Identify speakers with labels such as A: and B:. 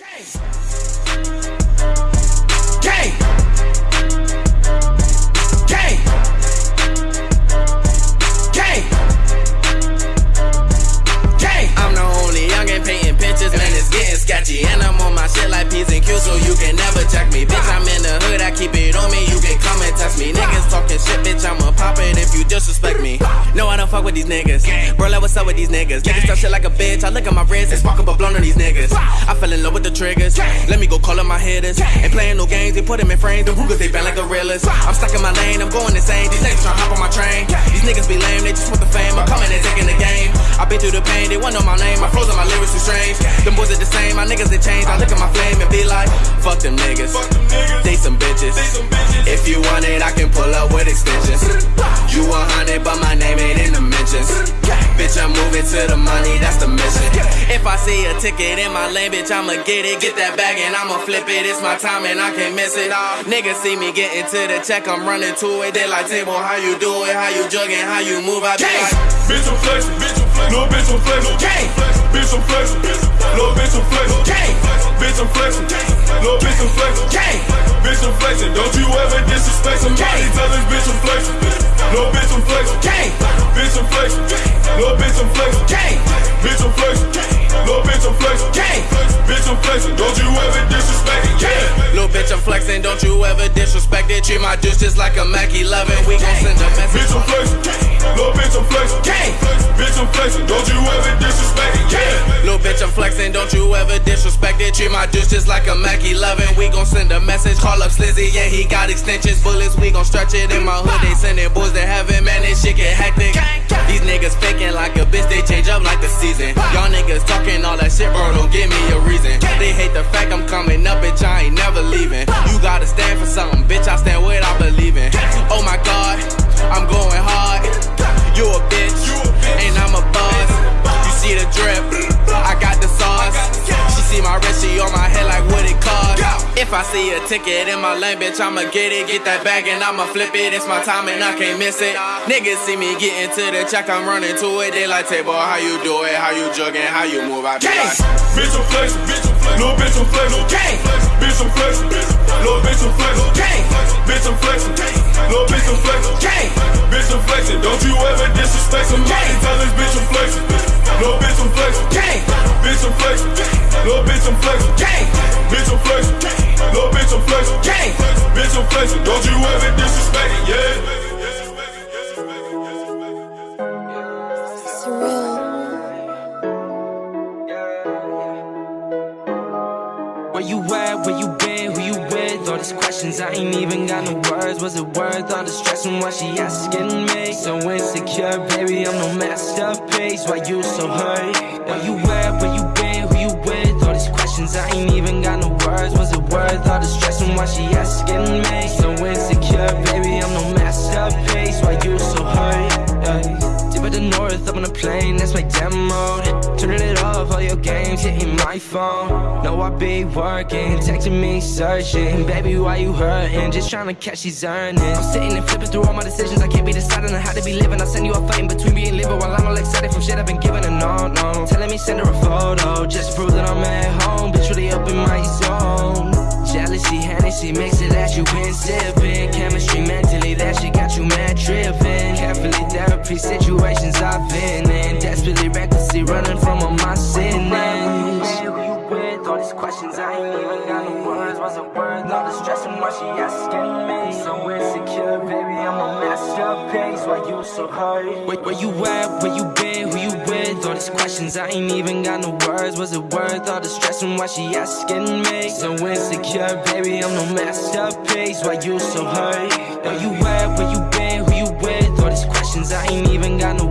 A: I'm the only youngin' painting pictures, man, it's getting sketchy. And I'm on my shit like P's and Q's, so you can never check me. With these niggas. Bro, like, what's up with these niggas? Niggas talk shit like a bitch, I look at my wrist, it's up a blunt on these niggas. I fell in love with the triggers. Let me go call up my hitters. Ain't playing no games, they put them in frames. The Rugas, they bend like gorillas. I'm stuck in my lane, I'm going insane. These niggas tryna hop on my train. These niggas be lame, they just want the fame. I'm coming and taking the game. I been through the pain, they want know my name. I frozen my lyrics too strange. Them boys are the same, my niggas they change. I look at my flame and be like, fuck them niggas. They some bitches. If you want it, I can pull up with extensions. You a hundred, but my to the money, that's the mission. If I see a ticket in my lane, bitch, I'ma get it. Get that bag and I'ma flip it. It's my time and I can't miss it. Niggas see me getting to the check, I'm running to it. They like, table, how you do it? How you jugging? How you move? I be like,
B: Bitch, I'm flexing. Little bitch, I'm flexing. Bitch, I'm flexing. Little bitch, I'm flexing. Bitch, I'm flexing. Little bitch, I'm flexing. Bitch, I'm flexing. Don't you ever disrespect somebody. Tell this bitch I'm flexing. Little bitch, I'm flexing. Bitch, I'm flexing. Little bitch, I'm flexing. Bitch, I'm flexing. Little bitch, I'm flexing. Bitch, I'm flexing. Don't you ever disrespect it. Yeah.
A: Little bitch, I'm flexing, don't you ever disrespect it. Treat my juice just like a Mac 11. We gon' send a message.
B: Bitch, I'm flexing.
A: Treat my juice just like a Mac 11. We gon' send a message. Call up Slizzy, yeah, he got extensions. Bullets, we gon' stretch it. In my hood, they sending boys to heaven, man, this shit get hectic. These niggas faking like a bitch, they change up like the season. Y'all niggas talking all that shit, bro, don't give me a reason. They hate the fact I'm coming up, bitch, I ain't never leaving. You gotta stand for something, bitch, I stand If I see a ticket in my lane, bitch, I'ma get it, get that bag and I'ma flip it. It's my time and I can't miss it. Niggas see me getting to the check, I'm running to it. They like, table, how you do it? How you jugging? How you move? I be like,
B: Bitch, I'm flexing. Little bitch, I'm flexing. Bitch, I'm flexing. Little bitch, I'm flexing. Bitch, I'm flexing. Little bitch, I'm flexing. Bitch, I'm flexing. Don't you ever disrespect somebody. Tell this bitch I'm flexing. Little bitch, I'm flexing. Bitch, I'm flexing. Little bitch, I'm flexing. Bitch, I'm flexing. Little bitch, I'm flexing. Bitch,
C: Where you at? Where you been? Who you with? All these questions, I ain't even got no words. Was it worth all the stress and why she asking me? So insecure, baby, I'm no masterpiece. Why you so hurt? Where you at? Where you been? Who you with? All these questions, I ain't even got no words. Was it worth all the stress and why she asking me? So insecure, baby, I'm no masterpiece. Why you so hurt? Yeah. North, up on a plane, that's my demo. Turning it off, all your games hitting my phone. Know I be working, texting me, searching. Baby, why you hurting? Just trying to catch these earnings. I'm sitting and flipping through all my decisions. I can't be deciding on how to be living. I send you a fight in between and living while I'm all excited from shit I've been given a no, no. Telling me send her a photo just to prove that I'm at home. Bitch, really up in my zone. Jealousy, Hennessy, mix it that you been sipping. Chemistry, mentally, that shit got you mad tripping. Carefully, therapy situations All these questions, I ain't even got no words. Was it worth all the stress and why she asking me. So insecure, baby, I'm a masterpiece. Why you so hurt? Wait, where you at? Where you been? Who you with? All these questions, I ain't even got no words. Was it worth all the stress and why she asking me? So insecure, baby, I'm no masterpiece. Why you so hurt? Where you at? Where you been? Who you with? All these questions, I ain't even got no